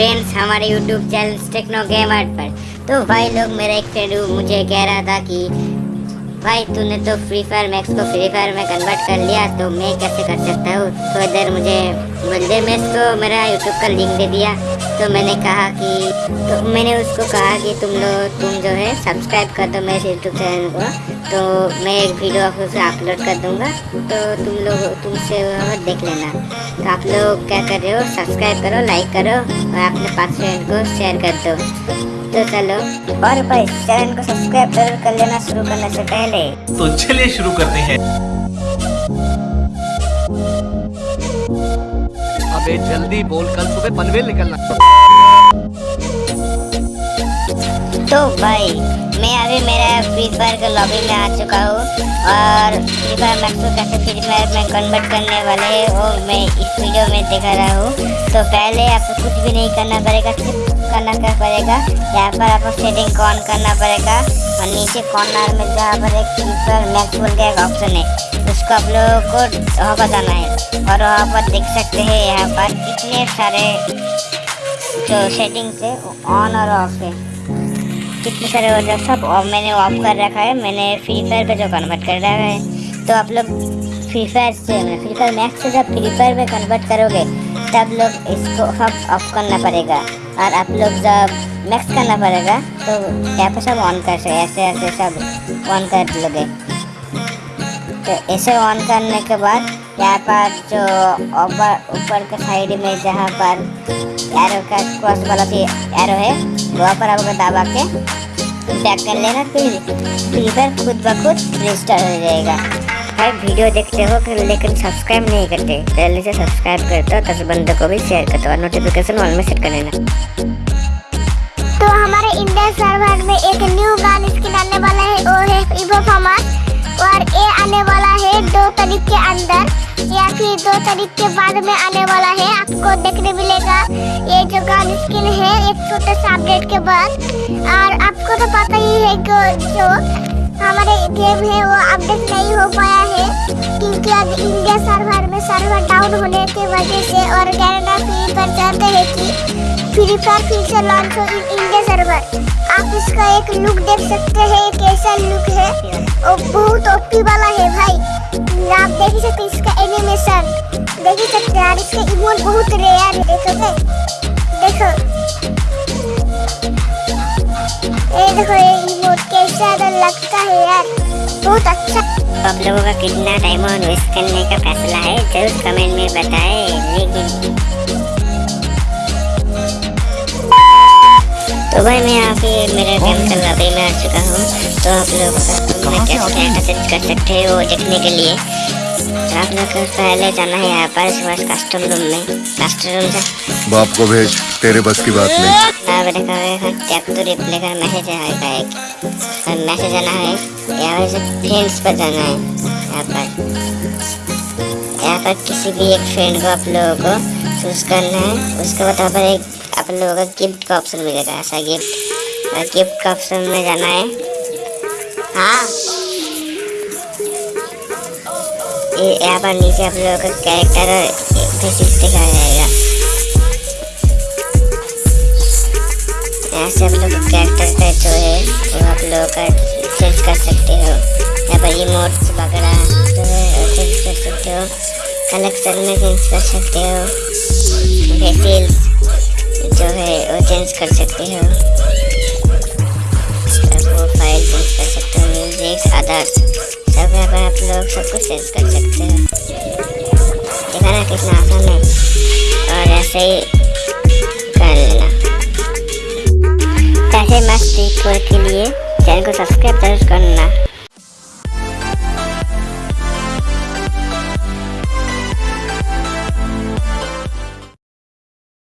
Friends हमारे YouTube channel techno gamer पर। तो भाई लोग, मेरा एक फ्रेंड मुझे कह रहा था कि, भाई, तूने तो फ्री फायर मैक्स को फ्री फायर में कन्वर्ट कर लिया तो मैं कैसे कर सकता हूँ? तो इधर मुझे बंदे मैक्स को मेरा यूट्यूब का लिंक दे दिया। तो मैंने कहा कि तो मैंने उसको कहा कि तुम लोग, तुम जो है सब्सक्राइब कर दो मेरे यूट्यूब चैनल को। तो मैं एक वीडियो उसे अपलोड कर दूँगा। तो तुम लोग, तुमसे देख लेना। तो आप लोग क्या कर रहे हो? सब्सक्राइब करो लाइक करो और अपने पास फ्रेंड को शेयर कर दो। तो चलो, और भाई चैनल को सब्सक्राइब ज़रूर कर लेना शुरू करने से पहले। तो चलिए शुरू करते हैं। जल्दी बोल, कल सुबह पनवेल निकलना। तो भाई, मैं अभी मेरा फ्री फायर के लॉबी में आ चुका हूँ और फ्री फायर मैक्स को कैसे फ्री फायर में कन्वर्ट करने वाले हैं वो मैं इस वीडियो में दिखा रहा हूँ। तो पहले आपको कुछ भी नहीं करना पड़ेगा, सिर्फ़ करना क्या पड़ेगा? यहाँ पर आपको सेटिंग ऑन करना पड़ेगा और नीचे कॉर्नर में जहाँ पर एक फीचर मैक्स बोल के एक ऑप्शन है, उसको आप लोगों को वहाँ जाना है और वहाँ पर देख सकते हैं यहाँ पर कितने सारे जो सेटिंग्स है ऑन और ऑफ़ है। कितने सारे वजह सब मैंने ऑफ़ कर रखा है, मैंने फ्री फायर पे जो कन्वर्ट कर रखा है तो आप लोग फ्री फायर से फ्री फायर मैक्स से जब फ्री फायर में कन्वर्ट करोगे, तब लोग इसको सब ऑफ़ करना पड़ेगा। और आप लोग जब मैक्स करना पड़ेगा तो यहाँ पर सब ऑन कर सकते ऐसे ऐसे सब ऑन कर लोगे। तो ऐसे ऑन करने के बाद यहाँ पर जो ऊपर ऊपर के साइड में जहाँ पर एरो का क्रॉस वाला थी एरो है वहाँ पर आपको दबा के बैक कर लेना फिर फिर खुद ब खुद रजिस्टर हो जाएगा भाई वीडियो देखते हो लेकिन सब्सक्राइब नहीं करते जल्दी से सब्सक्राइब कर दो दस बंदों को भी शेयर कर दो और नोटिफिकेशन ऑन में सेट कर लेना तो हमारे इंडिया सर्वर में एक न्यू गान स्किन आने वाला है, वो है इवो फॉर्मेट और ये आने वाला है दो तारीख के अंदर, या फिर दो तारीख के बाद में आने वाला है, आपको देखने मिलेगा। ये जो गान स्किन है, एक छोटे से अपडेट के बाद। और आपको तो पता ही है कि जो हमारे गेम है, वो अपडेट नहीं हो पाया है, क्योंकि अब इंडिया सर्वर में सर्वर डाउन होने की वजह से और कैनेडा फ़ी पर चाहते हैं कि फ्री फायर फीचर लॉन्च हो इंडिया सर्वर आप इसका एक लुक देख सकते हैं, कैसा लुक है। बहुत ओपी वाला है भाई। आप देख सकते इसका एनिमेशन देख सकते हैं इसका इमोट बहुत रेयर है देखोगे देखो। ये देखो, ये इमोट कैसा तो लगता है यार। बहुत अच्छा। आप लोगों का कितना टाइम वेस्ट करने का फैसला है, ज़रूर कमेंट में बताएँ। लेकिन तो भाई मैं यहाँ पे मेरे गेम का लॉबी में आ चुका हूँ। तो आप लोग कस्टम में कैसे एक्सेस कर सकते हैं वो देखने के लिए? तो आप लोग को पहले जाना है यहाँ पर सुबह कस्टम रूम में। कस्टम रूम से बाप को भेज तेरे बस की बात नहीं। पे देखा टैप टू रिप्ले का मैसेज आएगा एक। और मैसेज आना है यहाँ पर फ्रेंड्स पर जाना है यहाँ पर। यहाँ पर किसी भी एक फ्रेंड को आप लोगों को चूज़ करना है। उसके बाद यहाँ पर एक आप लोगों का गिफ्ट का ऑप्शन मिलेगा, ऐसा गिफ्ट और गिफ्ट का ऑप्शन में जाना है। हाँ। यहाँ पर नीचे आप लोगों का कैरेक्टर और फेसिस दिखाया जाएगा। यहाँ से आप लोग कैरेक्टर का जो है, वो आप लोगों का चेंज कर सकते हो। यहाँ पर ये इमोट्स वगैरह जो हो कलेक्शन में चेंज कर सकते हो। फेसिल्स जो है, वो चेंज कर सकते हो। फ़ाइल चेंज कर सकते हो म्यूज़िक अदर्स सब यहाँ पर आप लोग सब कुछ चेंज कर सकते हो। देखा ना कितना आसान है। और ऐसे ही कर लेना। ऐसे मस्त के लिए चैनल को सब्सक्राइब ज़रूर करना।